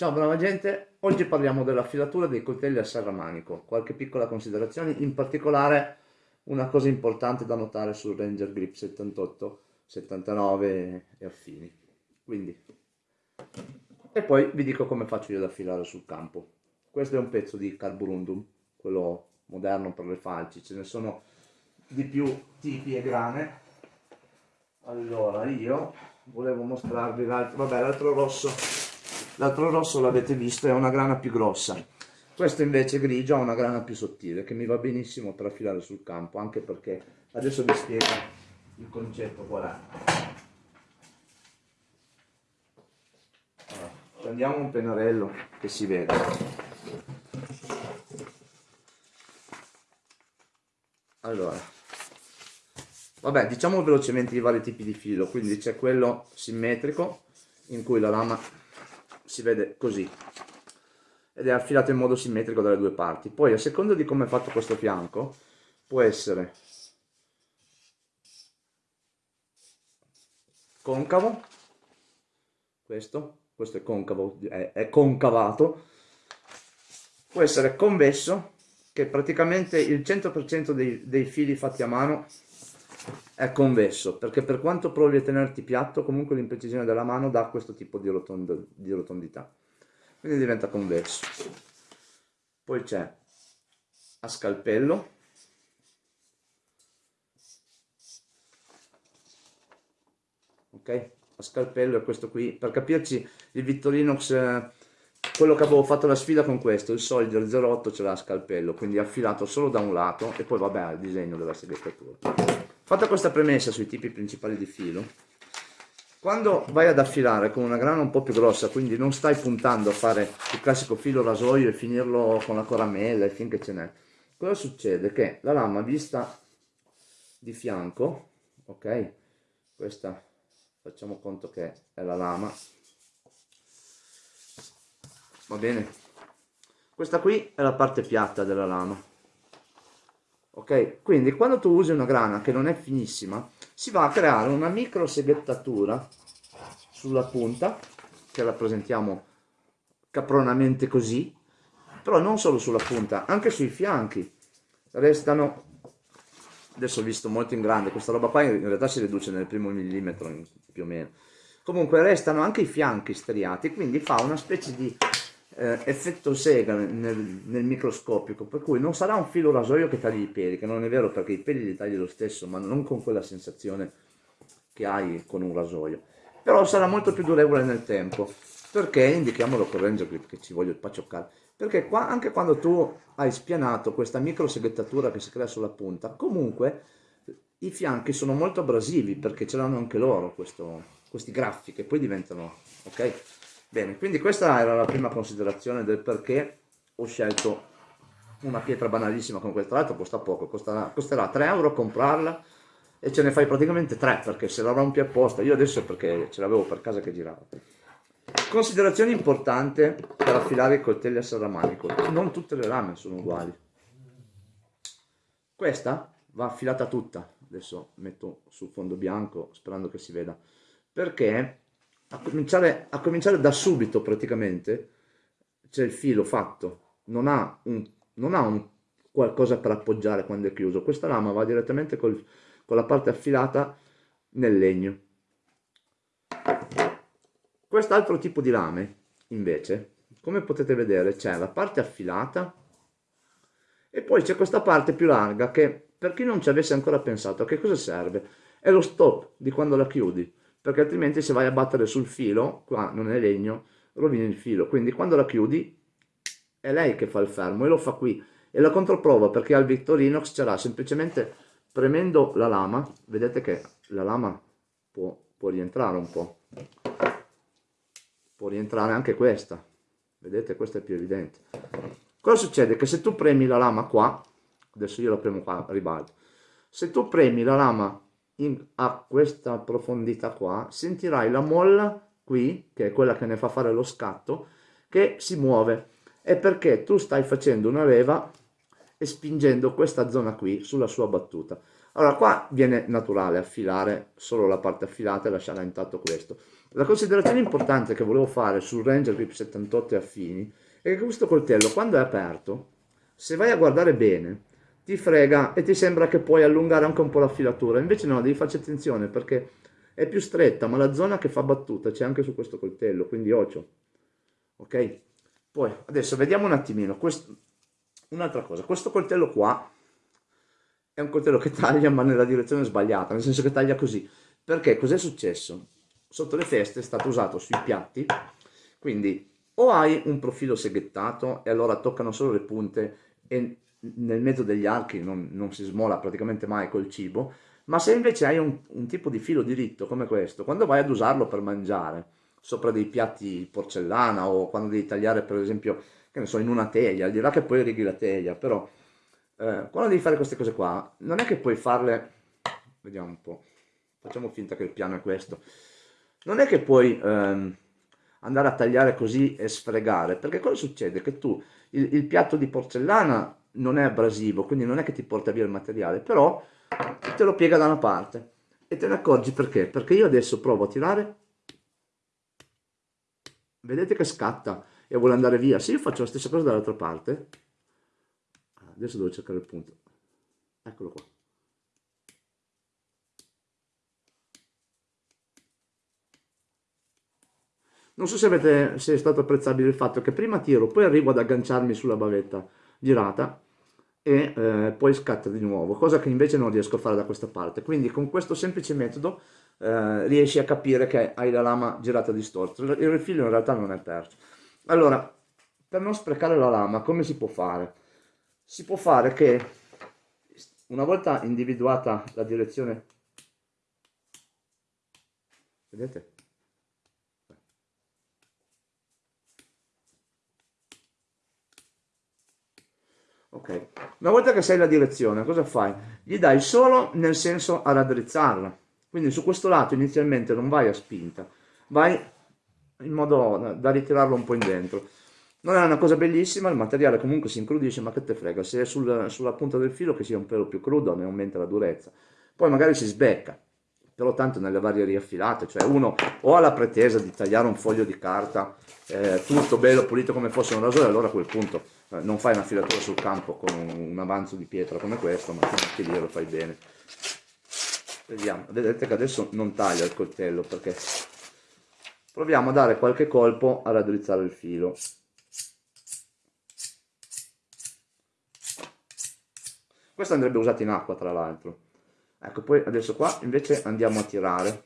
Ciao brava gente, oggi parliamo della filatura dei coltelli a serramanico, qualche piccola considerazione, in particolare una cosa importante da notare sul Ranger Grip 78, 79 e affini. Quindi, e poi vi dico come faccio io ad affilare sul campo. Questo è un pezzo di carborundum, quello moderno per le falci, ce ne sono di più tipi e grane. Allora io volevo mostrarvi l'altro, vabbè l'altro rosso l'altro rosso l'avete visto è una grana più grossa. Questo invece grigio ha una grana più sottile che mi va benissimo per affilare sul campo anche perché adesso vi spiego il concetto qual è. Allora, prendiamo un pennarello che si vede. Allora vabbè diciamo velocemente i vari tipi di filo quindi c'è quello simmetrico in cui la lama si vede così. Ed è affilato in modo simmetrico dalle due parti. Poi a seconda di come è fatto questo fianco può essere concavo questo questo è concavo è, è concavato. Può essere convesso che praticamente il 100% dei, dei fili fatti a mano è convesso perché per quanto provi a tenerti piatto comunque l'imprecisione della mano dà questo tipo di, rotond di rotondità. Quindi diventa convesso. Poi c'è a scalpello. Ok? A scalpello è questo qui. Per capirci il Victorinox eh, quello che avevo fatto la sfida con questo il Soldier 08 ce l'ha a scalpello quindi affilato solo da un lato e poi vabbè il disegno della seghettatura Fatta questa premessa sui tipi principali di filo, quando vai ad affilare con una grana un po' più grossa, quindi non stai puntando a fare il classico filo rasoio e finirlo con la coramella e finché ce n'è, cosa succede? Che la lama vista di fianco, ok? Questa facciamo conto che è la lama, va bene? Questa qui è la parte piatta della lama, ok? Quindi quando tu usi una grana che non è finissima si va a creare una micro seghettatura sulla punta che rappresentiamo capronamente così però non solo sulla punta anche sui fianchi. Restano adesso ho visto molto in grande questa roba qua in realtà si riduce nel primo millimetro più o meno. Comunque restano anche i fianchi striati quindi fa una specie di eh, effetto sega nel, nel, microscopico, per cui non sarà un filo rasoio che tagli i peli, che non è vero perché i peli li tagli lo stesso, ma non con quella sensazione che hai con un rasoio. Però sarà molto più durevole nel tempo, perché indichiamolo con Ranger Grip che ci voglio paccioccare, perché qua, anche quando tu hai spianato questa micro seghettatura che si crea sulla punta, comunque i fianchi sono molto abrasivi perché ce l'hanno anche loro questo, questi graffi che poi diventano, ok? Bene, quindi questa era la prima considerazione del perché ho scelto una pietra banalissima come questa, tra l'altro costa poco, costerà, costerà 3 euro comprarla e ce ne fai praticamente 3 perché se la rompi apposta, io adesso perché ce l'avevo per casa che girava. Considerazione importante per affilare i coltelli a serramanico, non tutte le lame sono uguali. Questa va affilata tutta, adesso metto sul fondo bianco sperando che si veda, perché a cominciare, a cominciare da subito praticamente c'è il filo fatto, non ha, un, non ha un qualcosa per appoggiare quando è chiuso, questa lama va direttamente col, con la parte affilata nel legno. Quest'altro tipo di lame invece, come potete vedere c'è la parte affilata e poi c'è questa parte più larga che per chi non ci avesse ancora pensato a che cosa serve, è lo stop di quando la chiudi perché altrimenti se vai a battere sul filo, qua non è legno, rovini il filo. Quindi quando la chiudi è lei che fa il fermo e lo fa qui. E la controprova perché al Victorinox c'era semplicemente premendo la lama, vedete che la lama può, può rientrare un po'. Può rientrare anche questa. Vedete, questa è più evidente. Cosa succede? Che se tu premi la lama qua, adesso io la premo qua ribalto, se tu premi la lama in, a questa profondità qua, sentirai la molla qui, che è quella che ne fa fare lo scatto, che si muove. È perché tu stai facendo una leva e spingendo questa zona qui sulla sua battuta. Allora qua viene naturale affilare solo la parte affilata e lasciare intatto questo. La considerazione importante che volevo fare sul Ranger Grip 78 e affini è che questo coltello quando è aperto, se vai a guardare bene, ti frega e ti sembra che puoi allungare anche un po' la filatura, invece no, devi farci attenzione perché è più stretta, ma la zona che fa battuta c'è anche su questo coltello, quindi occhio, ok? Poi, adesso vediamo un attimino, un'altra cosa, questo coltello qua è un coltello che taglia ma nella direzione sbagliata, nel senso che taglia così, perché cos'è successo? Sotto le feste è stato usato sui piatti, quindi o hai un profilo seghettato e allora toccano solo le punte e nel mezzo degli archi non, non si smola praticamente mai col cibo, ma se invece hai un, un, tipo di filo diritto come questo, quando vai ad usarlo per mangiare, sopra dei piatti porcellana o quando devi tagliare per esempio, che ne so, in una teglia, al di là che poi righi la teglia, però eh, quando devi fare queste cose qua, non è che puoi farle, vediamo un po', facciamo finta che il piano è questo, non è che puoi ehm, andare a tagliare così e sfregare, perché cosa succede? Che tu, il, il piatto di porcellana non è abrasivo, quindi non è che ti porta via il materiale, però te lo piega da una parte e te ne accorgi perché? Perché io adesso provo a tirare, vedete che scatta e vuole andare via. Se io faccio la stessa cosa dall'altra parte, adesso devo cercare il punto, eccolo qua. Non so se, avete, se è stato apprezzabile il fatto che prima tiro, poi arrivo ad agganciarmi sulla bavetta girata e eh, poi scatta di nuovo, cosa che invece non riesco a fare da questa parte. Quindi con questo semplice metodo eh, riesci a capire che hai la lama girata distorta. Il rifilo in realtà non è perso. Allora, per non sprecare la lama, come si può fare? Si può fare che una volta individuata la direzione, vedete? Ok, una volta che sai la direzione, cosa fai? Gli dai solo nel senso a raddrizzarla. Quindi su questo lato inizialmente non vai a spinta, vai in modo da ritirarlo un po' in dentro. Non è una cosa bellissima, il materiale comunque si incrudisce, ma che te frega, se è sul, sulla punta del filo che sia un pelo più crudo ne aumenta la durezza. Poi magari si sbecca, però tanto nelle varie riaffilate, cioè uno o ha la pretesa di tagliare un foglio di carta eh, tutto bello pulito come fosse un rasore, allora a quel punto eh, non fai una filatura sul campo con un, un avanzo di pietra come questo, ma anche lì lo fai bene. Vediamo, vedete che adesso non taglia il coltello perché proviamo a dare qualche colpo a raddrizzare il filo. Questo andrebbe usato in acqua tra l'altro ecco poi adesso qua invece andiamo a tirare.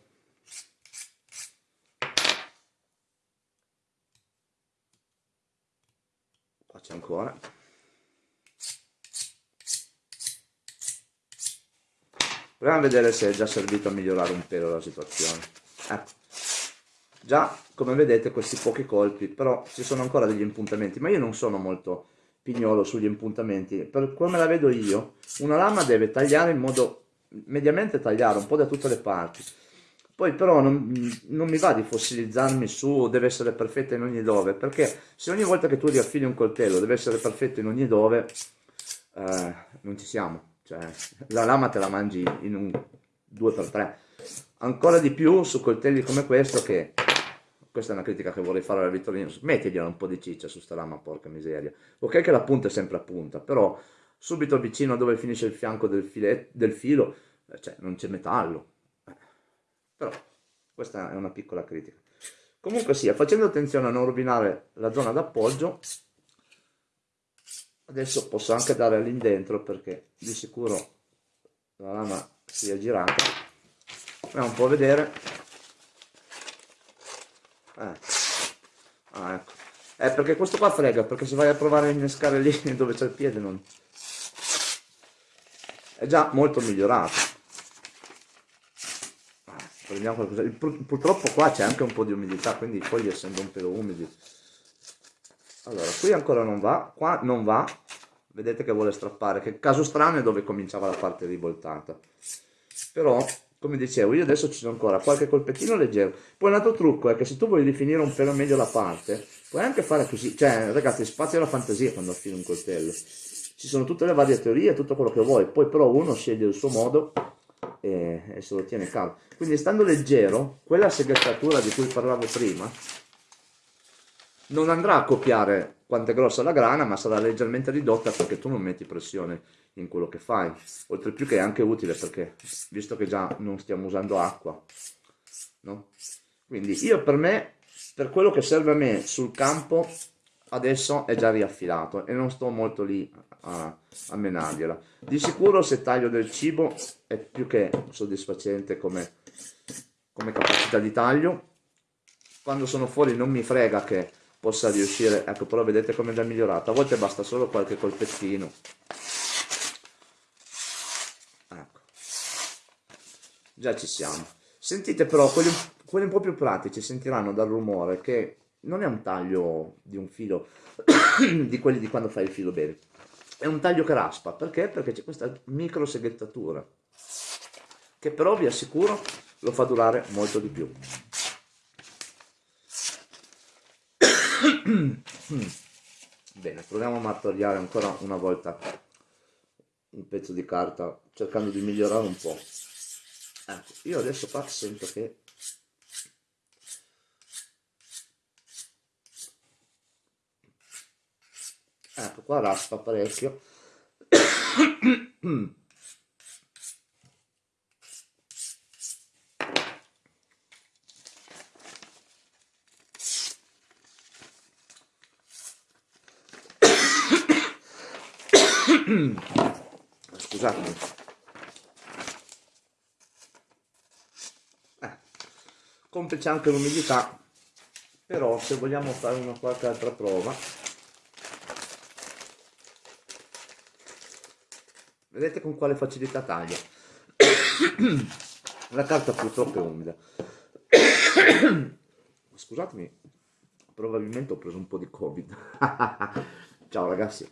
Qua c'è ancora. Proviamo a vedere se è già servito a migliorare un pelo la situazione. Ecco. Già come vedete questi pochi colpi però ci sono ancora degli impuntamenti ma io non sono molto pignolo sugli impuntamenti. Per come la vedo io una lama deve tagliare in modo mediamente tagliare un po' da tutte le parti. Poi però non, non, mi va di fossilizzarmi su deve essere perfetta in ogni dove perché se ogni volta che tu riaffili un coltello deve essere perfetto in ogni dove eh, non ci siamo. Cioè la lama te la mangi in un 2x3 ancora di più su coltelli come questo che questa è una critica che vorrei fare alla Vittorino mettigliela un po' di ciccia su sta lama porca miseria. Ok che la punta è sempre a punta però subito vicino a dove finisce il fianco del, filet, del filo, eh, cioè non c'è metallo. Eh, però questa è una piccola critica. Comunque sia, facendo attenzione a non rovinare la zona d'appoggio, adesso posso anche dare all'indentro perché di sicuro la lama si è girata. Andiamo un po' a vedere. Eh. Ah, ecco. Eh, perché questo qua frega, perché se vai a provare a innescare lì dove c'è il piede non, è già molto migliorato. Prendiamo qualcosa. Purtroppo qua c'è anche un po' di umidità quindi i fogli essendo un pelo umidi. Allora qui ancora non va qua non va. Vedete che vuole strappare che caso strano è dove cominciava la parte rivoltata. Però come dicevo io adesso ci sono ancora qualche colpettino leggero. Poi un altro trucco è che se tu vuoi definire un pelo meglio la parte puoi anche fare così. Cioè ragazzi spazio alla fantasia quando affili un coltello ci sono tutte le varie teorie, tutto quello che vuoi, poi però uno sceglie il suo modo e, e se lo tiene caldo. Quindi stando leggero, quella seghettatura di cui parlavo prima non andrà a copiare quanto è grossa la grana, ma sarà leggermente ridotta perché tu non metti pressione in quello che fai. Oltre più che è anche utile perché, visto che già non stiamo usando acqua, no? Quindi io per me, per quello che serve a me sul campo, adesso è già riaffilato e non sto molto lì a, a menargliela. Di sicuro se taglio del cibo è più che soddisfacente come, come capacità di taglio. Quando sono fuori non mi frega che possa riuscire, ecco però vedete come è già migliorato, a volte basta solo qualche colpettino. Ecco. Già ci siamo. Sentite però, quelli, quelli un po' più pratici sentiranno dal rumore che non è un taglio di un filo, di quelli di quando fai il filo bene, è un taglio che raspa, perché? Perché c'è questa micro seghettatura, che però vi assicuro lo fa durare molto di più. Bene, proviamo a martoriare ancora una volta un pezzo di carta cercando di migliorare un po'. Ecco, io adesso qua sento che ecco qua raspa parecchio. Scusatemi. Eh, complice anche l'umidità però se vogliamo fare una qualche altra prova vedete con quale facilità taglia. La carta purtroppo è umida. Scusatemi probabilmente ho preso un po' di covid. Ciao ragazzi